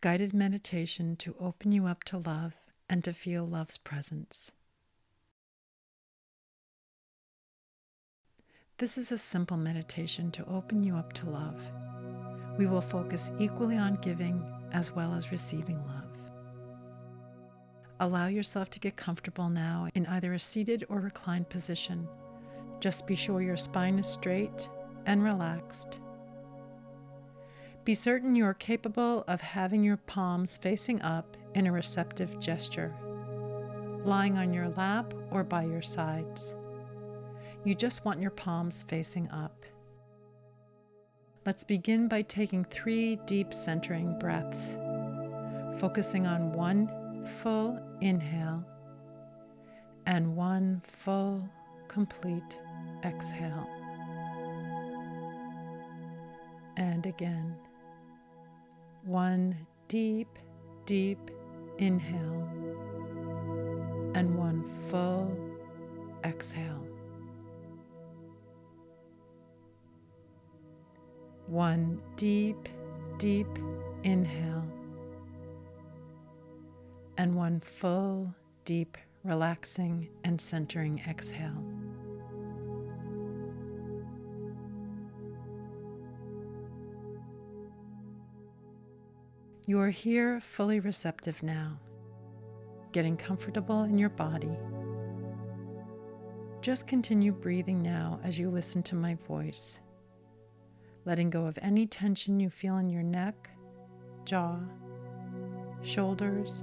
guided meditation to open you up to love and to feel love's presence. This is a simple meditation to open you up to love. We will focus equally on giving as well as receiving love. Allow yourself to get comfortable now in either a seated or reclined position. Just be sure your spine is straight and relaxed. Be certain you are capable of having your palms facing up in a receptive gesture, lying on your lap or by your sides. You just want your palms facing up. Let's begin by taking three deep centering breaths, focusing on one full inhale and one full, complete exhale. And again. One deep, deep inhale and one full exhale. One deep, deep inhale and one full, deep, relaxing and centering exhale. You are here fully receptive now, getting comfortable in your body. Just continue breathing now as you listen to my voice, letting go of any tension you feel in your neck, jaw, shoulders,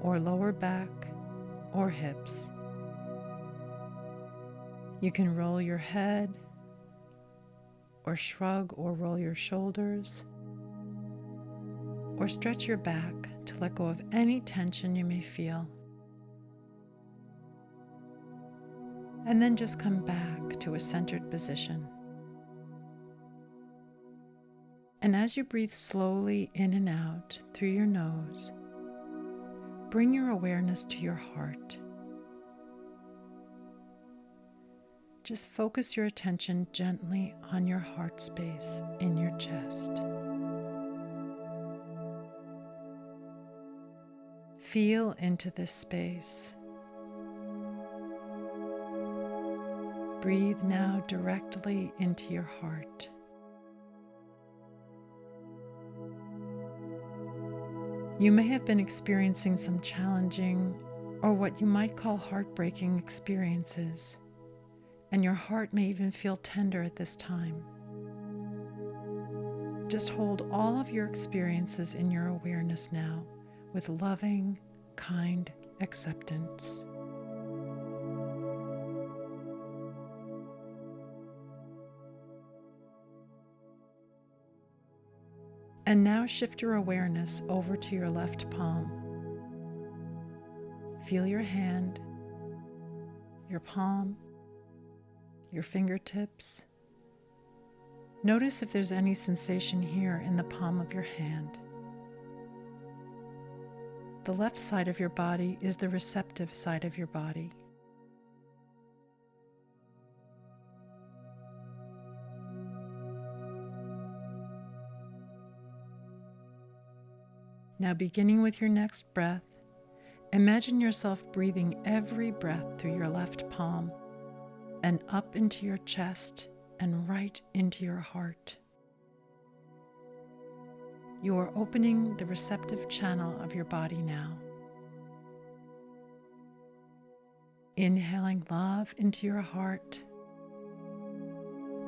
or lower back or hips. You can roll your head or shrug or roll your shoulders or stretch your back to let go of any tension you may feel. And then just come back to a centered position. And as you breathe slowly in and out through your nose, bring your awareness to your heart. Just focus your attention gently on your heart space in your chest. Feel into this space. Breathe now directly into your heart. You may have been experiencing some challenging or what you might call heartbreaking experiences, and your heart may even feel tender at this time. Just hold all of your experiences in your awareness now with loving, kind acceptance. And now shift your awareness over to your left palm. Feel your hand, your palm, your fingertips. Notice if there's any sensation here in the palm of your hand. The left side of your body is the receptive side of your body. Now, beginning with your next breath, imagine yourself breathing every breath through your left palm and up into your chest and right into your heart. You are opening the receptive channel of your body now. Inhaling love into your heart.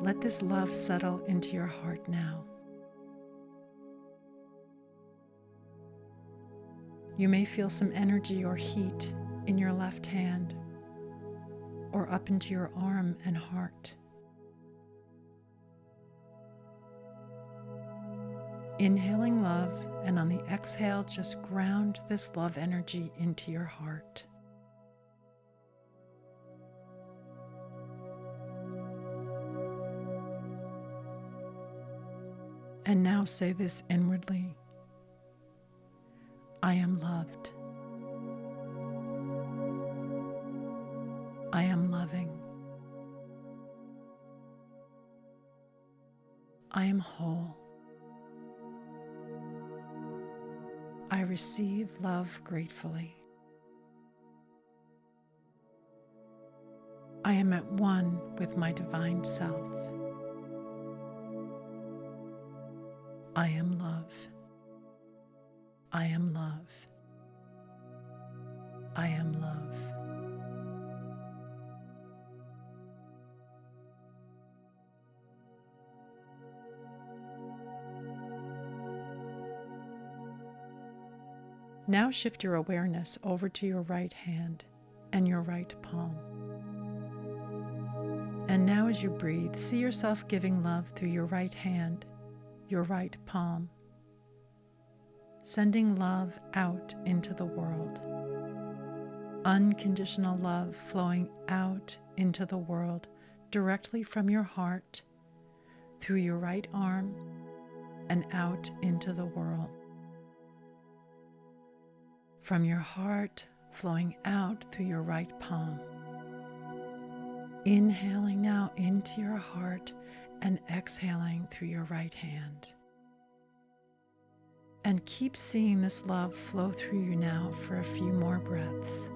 Let this love settle into your heart now. You may feel some energy or heat in your left hand or up into your arm and heart. Inhaling love, and on the exhale, just ground this love energy into your heart. And now say this inwardly I am loved. I am loving. I am whole. I receive love gratefully. I am at one with my divine self. I am love. I am love. I am love. Now shift your awareness over to your right hand and your right palm. And now, as you breathe, see yourself giving love through your right hand, your right palm, sending love out into the world. Unconditional love flowing out into the world directly from your heart, through your right arm, and out into the world from your heart flowing out through your right palm. Inhaling now into your heart and exhaling through your right hand. And keep seeing this love flow through you now for a few more breaths.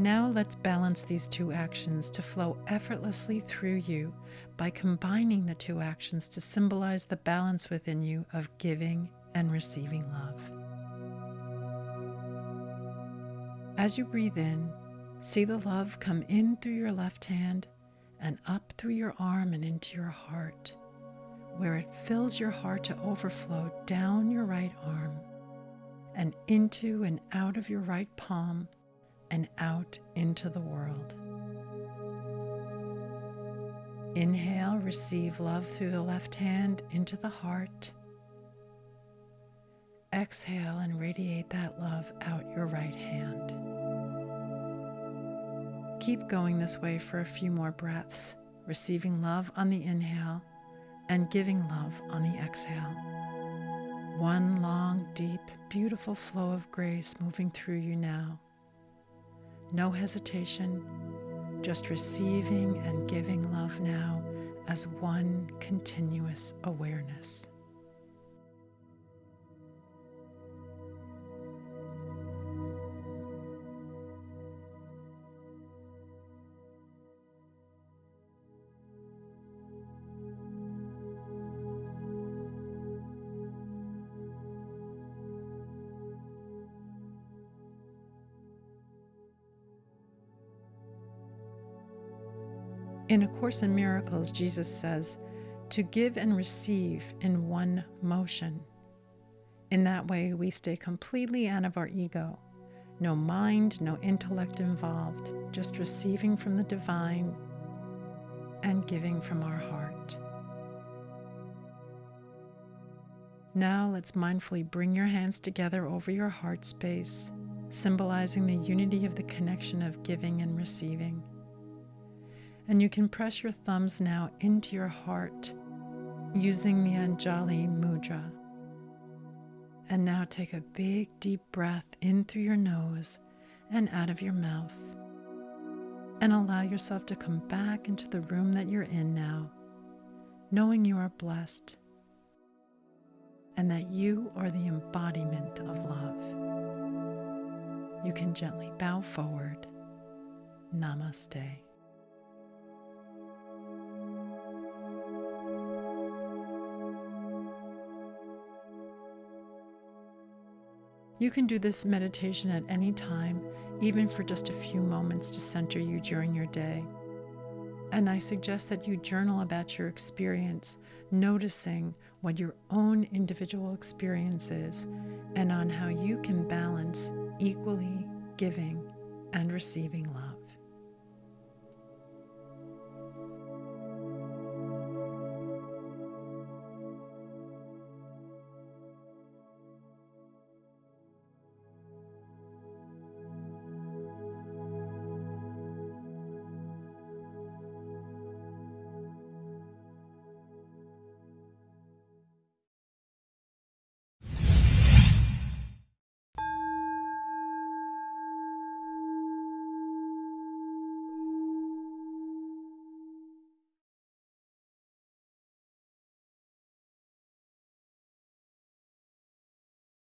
Now let's balance these two actions to flow effortlessly through you by combining the two actions to symbolize the balance within you of giving and receiving love. As you breathe in, see the love come in through your left hand and up through your arm and into your heart, where it fills your heart to overflow down your right arm and into and out of your right palm and out into the world. Inhale, receive love through the left hand into the heart. Exhale and radiate that love out your right hand. Keep going this way for a few more breaths, receiving love on the inhale and giving love on the exhale. One long, deep, beautiful flow of grace moving through you now no hesitation, just receiving and giving love now as one continuous awareness. In A Course in Miracles, Jesus says, to give and receive in one motion. In that way, we stay completely out of our ego. No mind, no intellect involved, just receiving from the divine and giving from our heart. Now let's mindfully bring your hands together over your heart space, symbolizing the unity of the connection of giving and receiving. And you can press your thumbs now into your heart using the Anjali Mudra. And now take a big deep breath in through your nose and out of your mouth. And allow yourself to come back into the room that you're in now, knowing you are blessed and that you are the embodiment of love. You can gently bow forward. Namaste. You can do this meditation at any time, even for just a few moments to center you during your day. And I suggest that you journal about your experience, noticing what your own individual experience is and on how you can balance equally giving and receiving love.